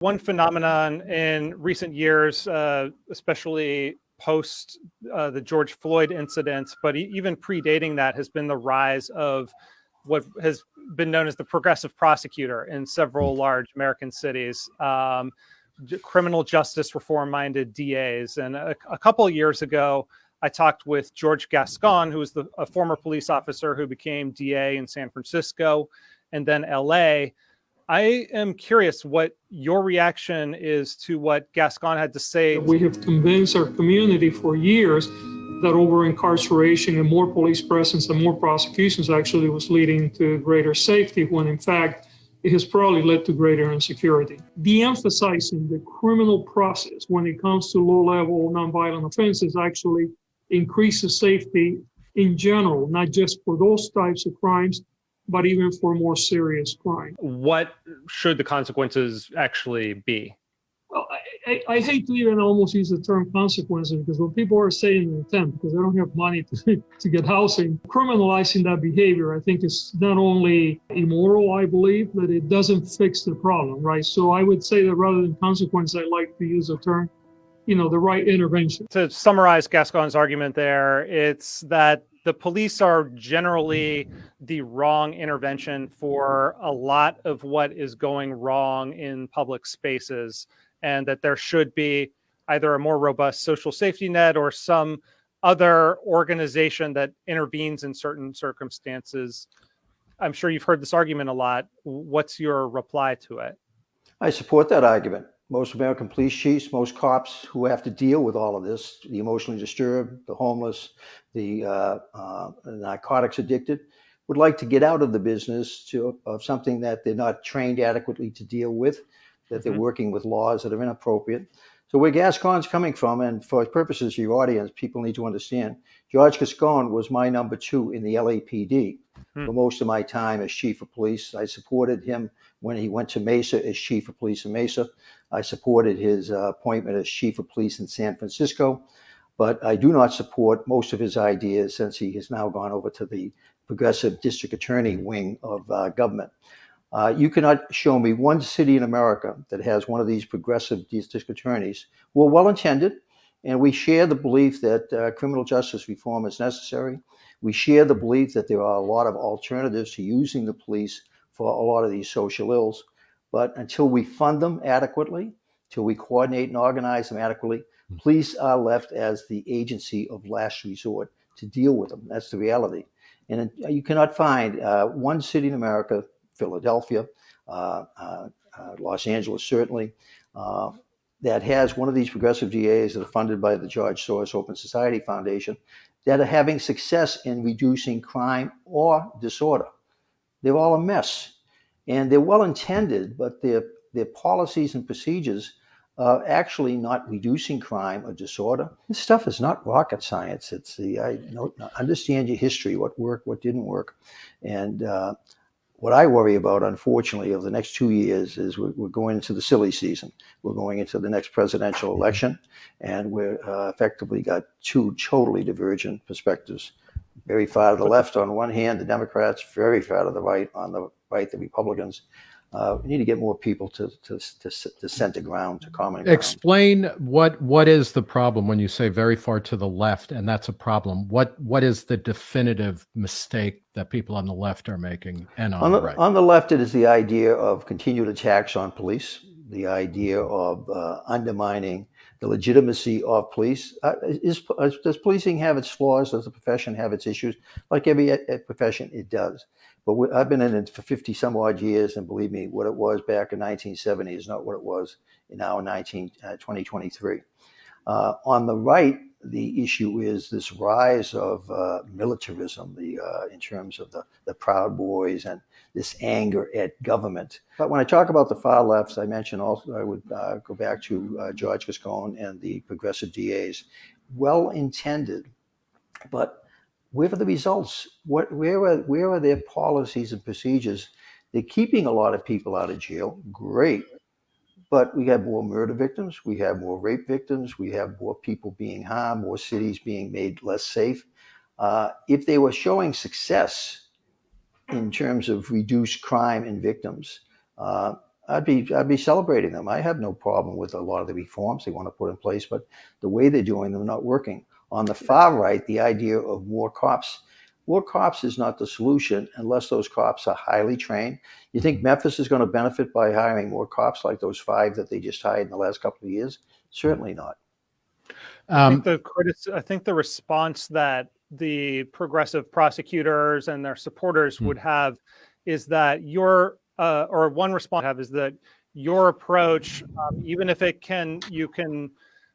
One phenomenon in recent years, uh, especially post uh, the George Floyd incident, but even predating that, has been the rise of what has been known as the progressive prosecutor in several large American cities. Um, criminal justice reform minded DAs. And a, a couple of years ago, I talked with George Gascon, who was the, a former police officer who became DA in San Francisco and then LA. I am curious what your reaction is to what Gascon had to say. We have convinced our community for years that over incarceration and more police presence and more prosecutions actually was leading to greater safety when in fact it has probably led to greater insecurity. De-emphasizing the criminal process when it comes to low-level nonviolent offenses actually increases safety in general, not just for those types of crimes, but even for more serious crime. What should the consequences actually be? Well, I, I, hate to even almost use the term consequences because when people are saying intent because they don't have money to, to get housing, criminalizing that behavior, I think is not only immoral, I believe, but it doesn't fix the problem, right? So I would say that rather than consequence, I like to use the term, you know, the right intervention. To summarize Gascon's argument there, it's that the police are generally the wrong intervention for a lot of what is going wrong in public spaces and that there should be either a more robust social safety net or some other organization that intervenes in certain circumstances. I'm sure you've heard this argument a lot. What's your reply to it? I support that argument. Most American police chiefs, most cops who have to deal with all of this, the emotionally disturbed, the homeless, the uh, uh, narcotics addicted, would like to get out of the business to, of something that they're not trained adequately to deal with that they're mm-hmm. working with laws that are inappropriate. So where Gascon's coming from, and for purposes of your audience, people need to understand, George Gascon was my number two in the LAPD hmm. for most of my time as chief of police. I supported him when he went to Mesa as chief of police in Mesa. I supported his uh, appointment as chief of police in San Francisco, but I do not support most of his ideas since he has now gone over to the progressive district attorney wing of uh, government. Uh, you cannot show me one city in America that has one of these progressive district attorneys who are well intended, and we share the belief that uh, criminal justice reform is necessary. We share the belief that there are a lot of alternatives to using the police for a lot of these social ills. But until we fund them adequately, until we coordinate and organize them adequately, hmm. police are left as the agency of last resort to deal with them. That's the reality. And you cannot find uh, one city in America Philadelphia, uh, uh, uh, Los Angeles, certainly, that has one of these progressive DAs that are funded by the George Soros Open Society Foundation that are having success in reducing crime or disorder. They're all a mess. And they're well intended, but their, their policies and procedures are actually not reducing crime or disorder. This stuff is not rocket science. It's the, I know, understand your history, what worked, what didn't work. And uh, what I worry about, unfortunately, over the next two years is we're, we're, going into the silly season. We're going into the next presidential election, and we're uh, effectively got two totally divergent perspectives. Very far to the left on one hand, the Democrats, very far to the right on the right, the Republicans uh, we need to get more people to, to, to, to center ground, to common ground. Explain what what is the problem when you say very far to the left, and that's a problem. What what is the definitive mistake that people on the left are making, and on, on the, the, right? On the left, it is the idea of continued attacks on police, the idea of uh, undermining the legitimacy of police. Uh, is, does policing have its flaws? Does the profession have its issues? Like every profession, it does. But we, I've been in it for 50 some odd years, and believe me, what it was back in 1970 is not what it was now in 19, uh, 2023. Uh, on the right, the issue is this rise of uh, militarism, the uh, in terms of the, the Proud Boys and this anger at government. But when I talk about the far left, I mentioned also I would uh, go back to uh, George Gascon and the progressive DAs, well intended, but where are the results? What, where, are, where are their policies and procedures? They're keeping a lot of people out of jail. Great. But we have more murder victims. We have more rape victims. We have more people being harmed, more cities being made less safe. Uh, if they were showing success in terms of reduced crime and victims, uh, I'd be I'd be celebrating them. I have no problem with a lot of the reforms they want to put in place, but the way they're doing them not working. On the far right, the idea of more cops, more cops is not the solution unless those cops are highly trained. You think Memphis is going to benefit by hiring more cops like those five that they just hired in the last couple of years? Certainly not. I Um, think the I think the response that the progressive prosecutors and their supporters Hmm. would have is that your uh, or one response have is that your approach, um, even if it can you can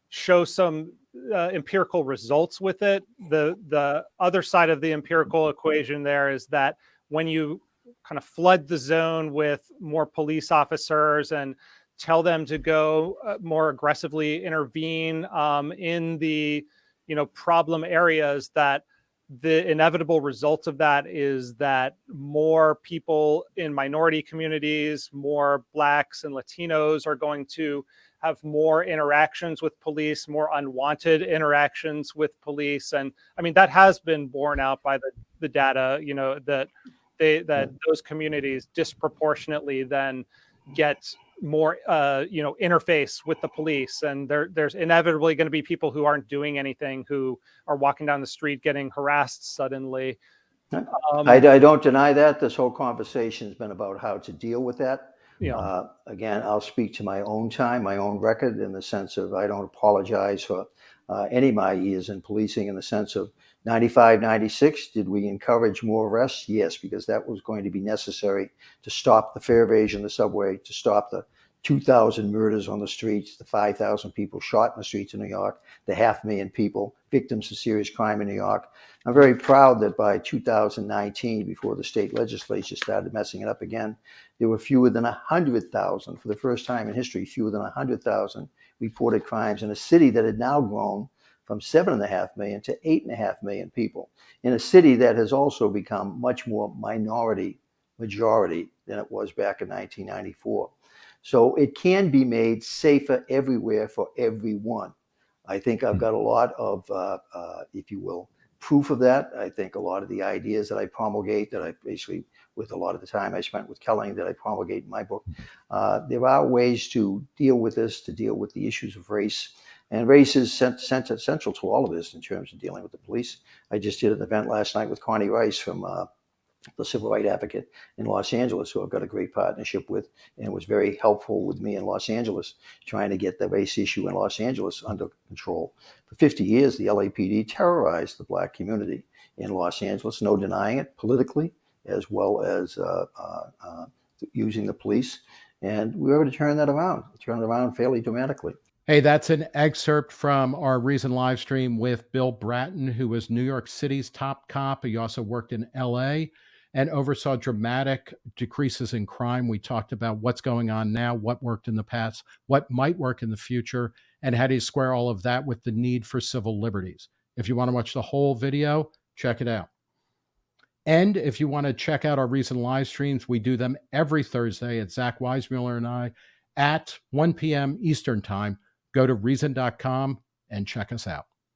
show some uh, empirical results with it, the the other side of the empirical equation there is that when you kind of flood the zone with more police officers and tell them to go uh, more aggressively intervene um, in the you know problem areas that the inevitable result of that is that more people in minority communities more blacks and latinos are going to have more interactions with police more unwanted interactions with police. And i mean that has been borne out by the, the data you know that they that those communities disproportionately then get more uh, you know interface with the police. And there there's inevitably going to be people who aren't doing anything who are walking down the street getting harassed suddenly. Um, I, I don't deny that. This whole conversation has been about how to deal with that. Know, Uh, again, I'll speak to my own time, my own record, in the sense of I don't apologize for uh, any of my years in policing, in the sense of 95, 96. Did we encourage more arrests? Yes, because that was going to be necessary to stop the fare evasion, of the subway, to stop the 2,000 murders on the streets, the 5,000 people shot in the streets of New York, the half million people, victims of serious crime in New York. I'm very proud that by 2019, before the state legislature started messing it up again, there were fewer than 100,000, for the first time in history, fewer than 100,000 reported crimes in a city that had now grown from 7.5 million to 8.5 million people, in a city that has also become much more minority majority than it was back in 1994. So it can be made safer everywhere for everyone. I think I've got a lot of, uh, uh, if you will, proof of that. I think a lot of the ideas that I promulgate, that I basically, with a lot of the time I spent with Kelly, that I promulgate in my book, uh, there are ways to deal with this, to deal with the issues of race. And race is cent- cent- central to all of this in terms of dealing with the police. I just did an event last night with Connie Rice from uh, the civil rights advocate in Los Angeles, who I've got a great partnership with, and was very helpful with me in Los Angeles, trying to get the race issue in Los Angeles under control. For 50 years, the LAPD terrorized the black community in Los Angeles, no denying it, politically as well as uh, uh, uh, using the police. And we were able to turn that around, turn it around fairly dramatically. Hey, that's an excerpt from our recent live stream with Bill Bratton, who was New York City's top cop. He also worked in LA and oversaw dramatic decreases in crime. We talked about what's going on now, what worked in the past, what might work in the future, and how do you square all of that with the need for civil liberties. If you want to watch the whole video, check it out. And if you want to check out our recent live streams, we do them every Thursday at Zach Weissmueller and I at 1 p.m. Eastern Time. Go to reason.com and check us out.